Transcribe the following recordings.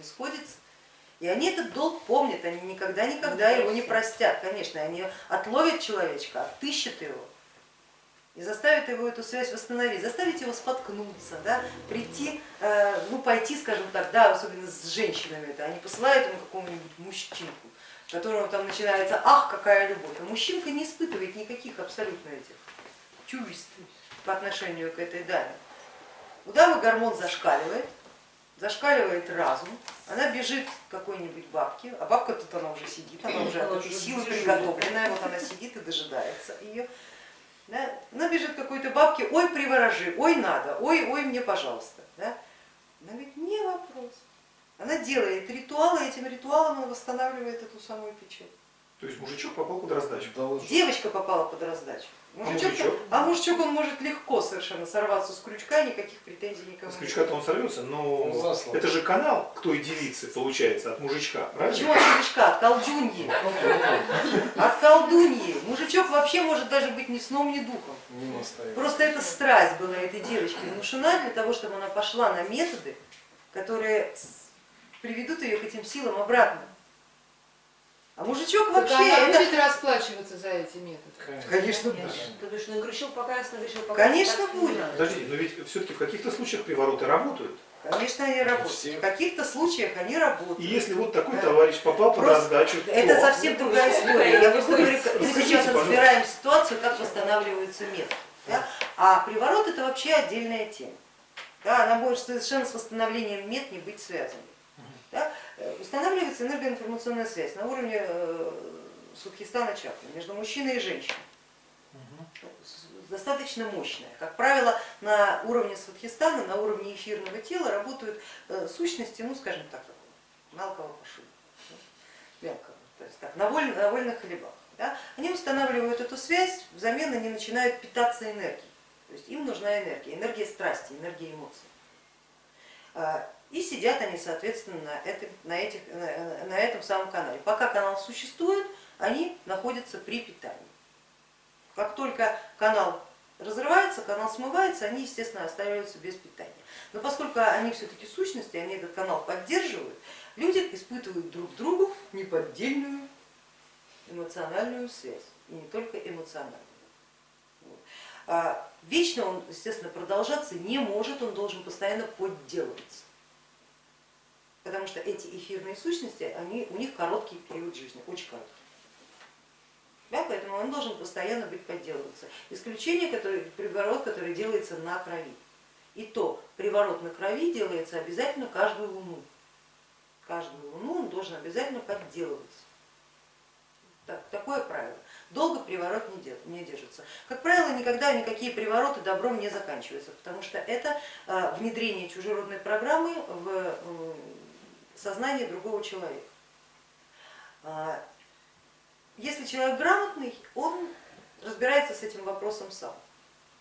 не сходится. И они этот долг помнят, они никогда-никогда его не простят, конечно, они отловят человечка, отыщут его и заставят его эту связь восстановить, заставить его споткнуться, да, прийти, э, ну пойти, скажем так, да, особенно с женщинами, это, они посылают ему какому-нибудь мужчинку, которого там начинается, ах, какая любовь, а мужчинка не испытывает никаких абсолютно этих чувств по отношению к этой даме. У дамы гормон зашкаливает, зашкаливает разум, она бежит к какой-нибудь бабке, а бабка тут она уже сидит, она уже от этой силы приготовленная, вот она сидит и дожидается ее. Да? Она бежит к какой-то бабке, ой, приворожи, ой, надо, ой, ой, мне, пожалуйста. Да? Она говорит, не вопрос. Она делает ритуалы, и этим ритуалом она восстанавливает эту самую печать. То есть мужичок попал под раздачу. Девочка попала под раздачу. Мужичок, а, мужичок? а мужичок он может легко совершенно сорваться с крючка, никаких претензий никому. С крючка-то он сорвется, но он это же канал к той девице получается от мужичка, правильно? Почему от мужичка? От колдуньи. От колдуньи. Мужичок вообще может даже быть ни сном, ни духом. Просто эта страсть была этой девочки внушена для того, чтобы она пошла на методы, которые приведут ее к этим силам обратно. А мужичок вообще... Так она это... будет расплачиваться за эти методы? Конечно, будет. Потому что нагрешил пока раз, нагрешил пока Конечно будет. Подожди, но ведь все-таки в каких-то случаях привороты работают. Конечно, они работают. В каких-то случаях они работают. И если вот такой да. товарищ попал под раздачу, Это то... совсем другая история. Я просто говорю, мы сейчас разбираем ситуацию, как восстанавливаются методы. Да? А приворот это вообще отдельная тема. Да, она может совершенно с восстановлением мет не быть связанной. Э, устанавливается энергоинформационная связь на уровне э, Судхистана чакры между мужчиной и женщиной. Достаточно мощная. Как правило, на уровне Сватхистана, на уровне эфирного тела работают э, сущности, ну скажем так, мелкого пошиба, мелкого, то есть так, на, воль, на вольных хлебах. Да? Они устанавливают эту связь, взамен они начинают питаться энергией. То есть им нужна энергия, энергия страсти, энергия эмоций. И сидят они, соответственно, на, этом, на, этих, на этом самом канале. Пока канал существует, они находятся при питании. Как только канал разрывается, канал смывается, они, естественно, остаются без питания. Но поскольку они все-таки сущности, они этот канал поддерживают, люди испытывают друг другу неподдельную эмоциональную связь, и не только эмоциональную. А вечно он, естественно, продолжаться не может, он должен постоянно подделываться что эти эфирные сущности, они, у них короткий период жизни, очень короткий. Да, поэтому он должен постоянно быть подделываться. Исключение, который, приворот, который делается на крови. И то приворот на крови делается обязательно каждую луну. Каждую луну он должен обязательно подделываться. Так, такое правило. Долго приворот не держится. Как правило, никогда никакие привороты добром не заканчиваются, потому что это а, внедрение чужеродной программы в сознание другого человека. А, если человек грамотный, он разбирается с этим вопросом сам.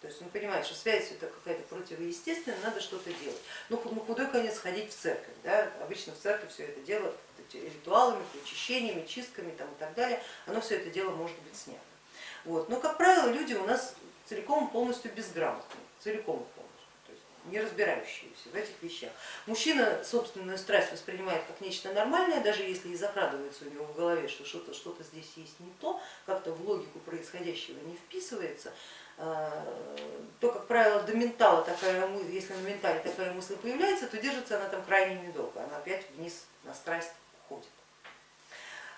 То есть он понимает, что связь это какая-то противоестественная, надо что-то делать. Ну, на худой конец ходить в церковь. Да? Обычно в церковь все это дело ритуалами, причащениями, чистками там, и так далее, оно все это дело может быть снято. Вот. Но, как правило, люди у нас целиком полностью безграмотные, целиком полностью не разбирающиеся в этих вещах. Мужчина собственную страсть воспринимает как нечто нормальное, даже если и закрадывается у него в голове, что что-то что, -то, здесь есть не то, как-то в логику происходящего не вписывается, а, то, как правило, до ментала такая мысль, если на ментале такая мысль появляется, то держится она там крайне недолго, она опять вниз на страсть ходит.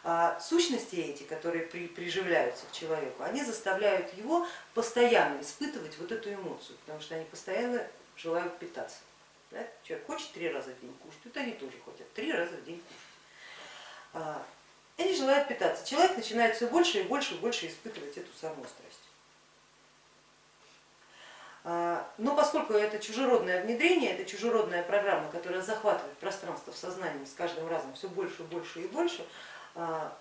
А сущности эти, которые при, приживляются к человеку, они заставляют его постоянно испытывать вот эту эмоцию, потому что они постоянно желают питаться. Да? Человек хочет три раза в день кушать, вот они тоже хотят три раза в день кушать. А, они желают питаться. Человек начинает все больше и больше и больше испытывать эту самую страсть. А, но поскольку это чужеродное внедрение, это чужеродная программа, которая захватывает пространство в сознании с каждым разом все больше, больше и больше, а,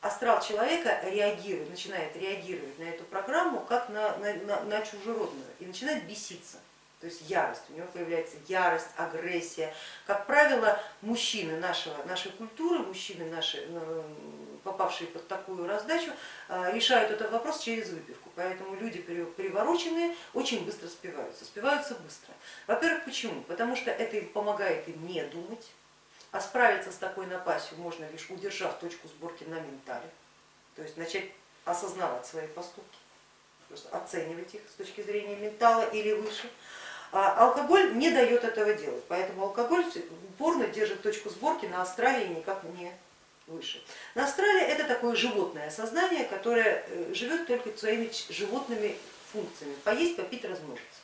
астрал человека реагирует, начинает реагировать на эту программу как на, на, на чужеродную и начинает беситься то есть ярость, у него появляется ярость, агрессия. Как правило, мужчины нашего, нашей культуры, мужчины, наши, э, попавшие под такую раздачу, э, решают этот вопрос через выпивку. Поэтому люди привороченные очень быстро спиваются, спиваются быстро. Во-первых, почему? Потому что это им помогает им не думать, А справиться с такой напастью можно лишь удержав точку сборки на ментале, то есть начать осознавать свои поступки, оценивать их с точки зрения ментала или выше. А алкоголь не дает этого делать, поэтому алкоголь упорно держит точку сборки на астрале и никак не выше. На астрале это такое животное сознание, которое э, живет только своими животными функциями, поесть, попить, размножиться.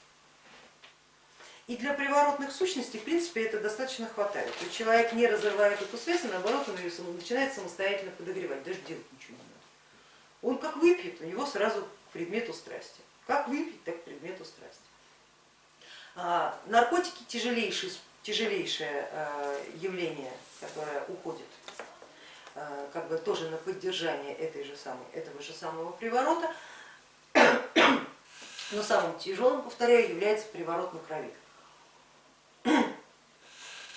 И для приворотных сущностей, в принципе, это достаточно хватает. То есть человек не разрывает эту связь, а наоборот, он ее начинает самостоятельно подогревать, даже делать ничего не надо. Он как выпьет, у него сразу к предмету страсти. Как выпить, так к предмету страсти. А, наркотики тяжелейшее, тяжелейшее а, явление, которое уходит а, как бы тоже на поддержание этой же самой, этого же самого приворота, но самым тяжелым, повторяю, является приворот на крови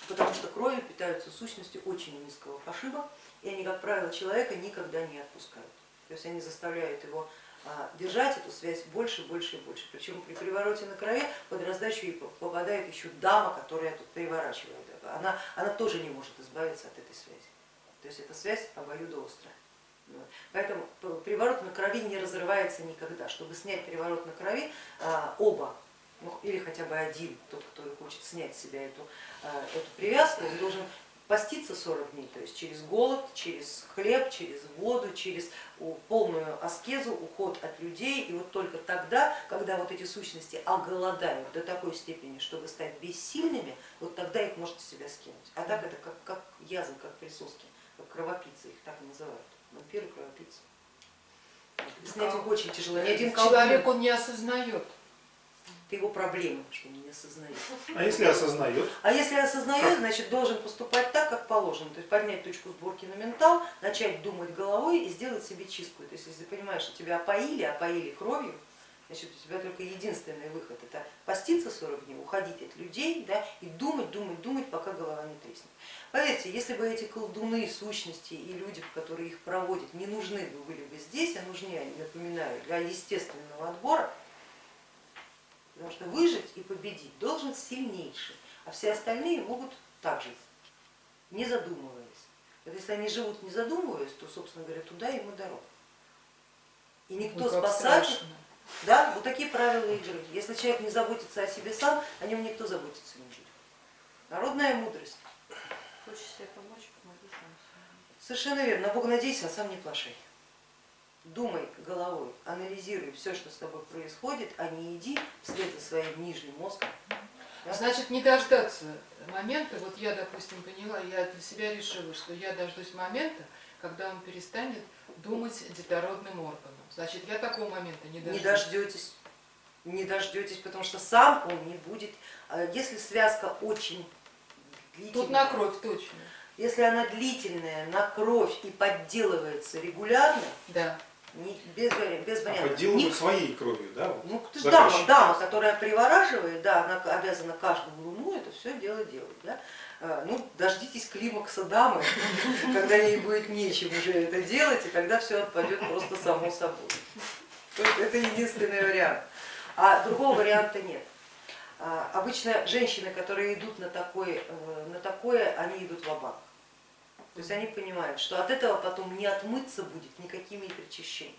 потому что кровью питаются сущности очень низкого пошиба, и они, как правило, человека никогда не отпускают. То есть они заставляют его держать эту связь больше, больше и больше. Причем при привороте на крови под раздачу попадает еще дама, которая тут переворачивает. Она, она тоже не может избавиться от этой связи. То есть эта связь обоюдоострая. Поэтому приворот на крови не разрывается никогда. Чтобы снять приворот на крови, а, оба ну, или хотя бы один, тот, кто хочет снять с себя эту, э, эту привязку, должен поститься 40 дней, то есть через голод, через хлеб, через воду, через полную аскезу, уход от людей. И вот только тогда, когда вот эти сущности оголодают до такой степени, чтобы стать бессильными, вот тогда их можно себя скинуть. А так это как, как язва, как присоски, как кровопийцы, их так называют, вампиры, кровопийцы. Снять их очень тяжело. Ни один Человек он не осознает это его проблема, что он не осознает. А если осознает? А если осознает, значит должен поступать так, как положено, то есть поднять точку сборки на ментал, начать думать головой и сделать себе чистку. То есть если ты понимаешь, что тебя опоили, опоили кровью, значит у тебя только единственный выход это поститься 40 дней, уходить от людей да, и думать, думать, думать, пока голова не треснет. Поверьте, если бы эти колдуны, сущности и люди, которые их проводят, не нужны были бы здесь, а нужны, напоминаю, для естественного отбора, Потому что выжить и победить должен сильнейший, а все остальные могут так жить, не задумываясь. Вот если они живут не задумываясь, то, собственно говоря, туда им и дорога. И никто ну, спасать, да, вот такие правила игры. Если человек не заботится о себе сам, о нем никто заботиться не будет. Народная мудрость. Хочешь себе помочь, помоги сам. Совершенно верно. На Бога надейся, а сам не плашай думай головой, анализируй все, что с тобой происходит, а не иди вслед за своим нижним мозгом. Значит, не дождаться момента, вот я, допустим, поняла, я для себя решила, что я дождусь момента, когда он перестанет думать детородным органом. Значит, я такого момента не дождусь. Не дождетесь, не дождетесь, потому что сам он не будет, а если связка очень длительная. Тут на кровь точно. Если она длительная, на кровь и подделывается регулярно, да не, без, без а вариантов. подделывают Ник... своей кровью, да? Ну, ты дама, дама, которая привораживает, да, она обязана каждую луну это все дело делать. Да? А, ну, дождитесь климакса дамы, когда ей будет нечем уже это делать, и тогда все отпадет просто само собой. Это единственный вариант. А другого варианта нет. А, обычно женщины, которые идут на такое, э, на такое они идут в банк то есть они понимают, что от этого потом не отмыться будет никакими причащениями.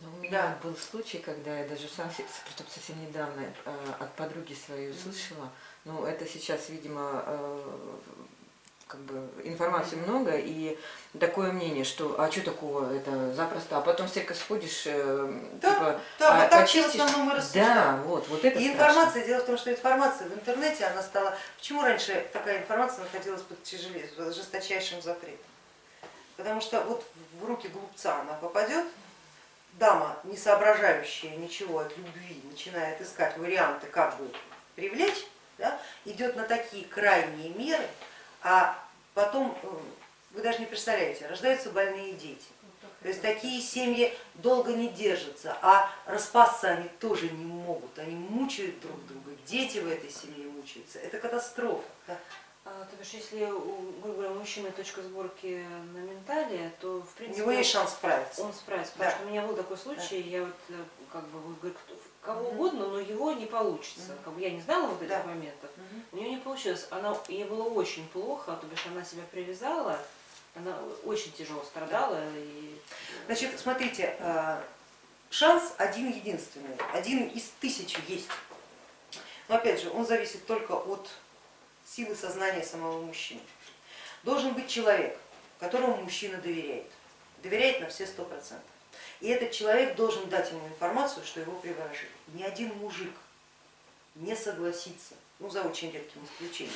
Но у меня да. был случай, когда я даже сам совсем недавно э, от подруги своей услышала, ну это сейчас, видимо, э, как бы информации много и такое мнение, что а что такого, это запросто, а потом всякое сходишь, э, да, типа, да, а, вот так в основном мы Да, вот, вот это И информация, дело в том, что информация в интернете, она стала, почему раньше такая информация находилась под тяжелее, жесточайшим запретом? Потому что вот в руки глупца она попадет, дама, не соображающая ничего от любви, начинает искать варианты, как бы привлечь, да, идет на такие крайние меры, а потом, э, вы даже не представляете, рождаются больные дети. То есть такие семьи долго не держатся, а распасться они тоже не могут, они мучают друг друга, дети в этой семье мучаются, это катастрофа. А, то бишь, если у, говоря, мужчины точка сборки на ментале, то в принципе... У него есть шанс справиться. Он справится, потому да. что у меня был такой случай, да. я вот э, как бы, говорю, кого угодно, но его не получится. Как бы я не знала вот этих Да. моментов. У нее не получилось. Она, ей было очень плохо, то бишь она себя привязала, она очень тяжело страдала. И... Значит, смотрите, э, шанс один единственный, один из тысячи есть. Но опять же, он зависит только от силы сознания самого мужчины. Должен быть человек, которому мужчина доверяет, доверяет на все сто процентов. И этот человек должен дать ему информацию, что его приворожили. Ни один мужик не согласится, ну за очень редким исключением,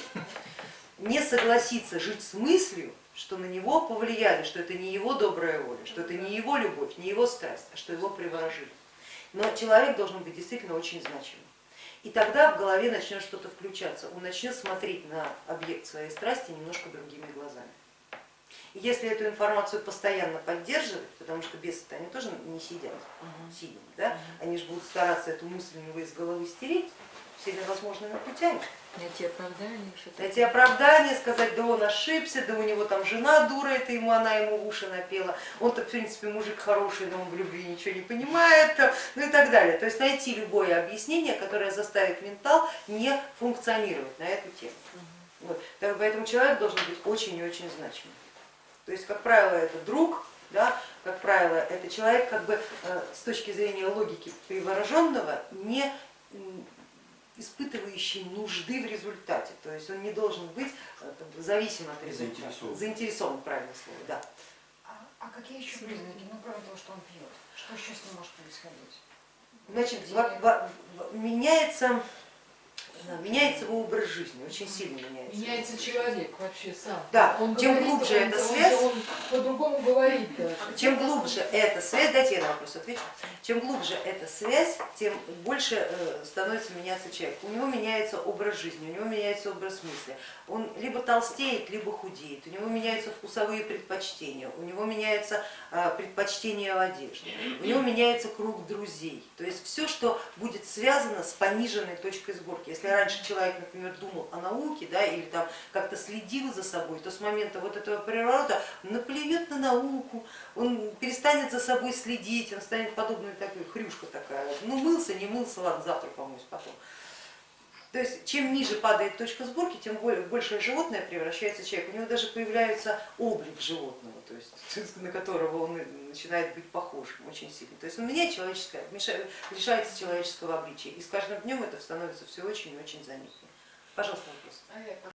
не согласится жить с мыслью, что на него повлияли, что это не его добрая воля, что это не его любовь, не его страсть, а что его приворожили. Но человек должен быть действительно очень значимым. И тогда в голове начнет что-то включаться, он начнет смотреть на объект своей страсти немножко другими глазами. Если эту информацию постоянно поддерживать, потому что бесы они тоже не сидят сидят, да? они же будут стараться эту мысль у него из головы стереть всеми возможными путями. Найти оправдание. Найти оправдание, сказать, да он ошибся, да у него там жена дура, это ему она ему уши напела, он-то в принципе мужик хороший, но он в любви ничего не понимает, ну и так далее. То есть найти любое объяснение, которое заставит ментал не функционировать на эту тему. Вот. Так Поэтому человек должен быть очень и очень значимым. То есть, как правило, это друг, да, как правило, это человек как бы э, с точки зрения логики привороженного не испытывающий нужды в результате, то есть он не должен быть э, как бы зависим от результата. Заинтересован. Заинтересован, правильное слово, да. А, а какие еще признаки, ну кроме того, что он пьет? Что еще с ним может происходить? Значит, меняется, меняется его образ жизни, очень сильно меняется. Меняется человек вообще сам. Да, Он чем говорит, глубже он- эта он- связь, Он, по-другому говорит даже. Чем глубже эта связь, дайте я на вопрос отвечу, чем глубже эта связь, тем больше э, становится меняться человек. У него меняется образ жизни, у него меняется образ мысли. Он либо толстеет, либо худеет, у него меняются вкусовые предпочтения, у него меняется э, предпочтение в одежде, у него меняется круг друзей. То есть все, что будет связано с пониженной точкой сборки. Если раньше человек, например, думал о науке да, или там как-то следил за собой, то с момента вот этого переворота он наплюет на науку, он перестанет за собой следить, он станет подобной такой хрюшка такая. Ну мылся, не мылся, ладно, завтра помоюсь потом. То есть чем ниже падает точка сборки, тем большее животное превращается в человека. У него даже появляется облик животного, то есть на которого он начинает быть похожим очень сильно. То есть он меняет человеческое, лишается человеческого обличия. И с каждым днем это становится все очень и очень заметнее. Пожалуйста, вопрос. А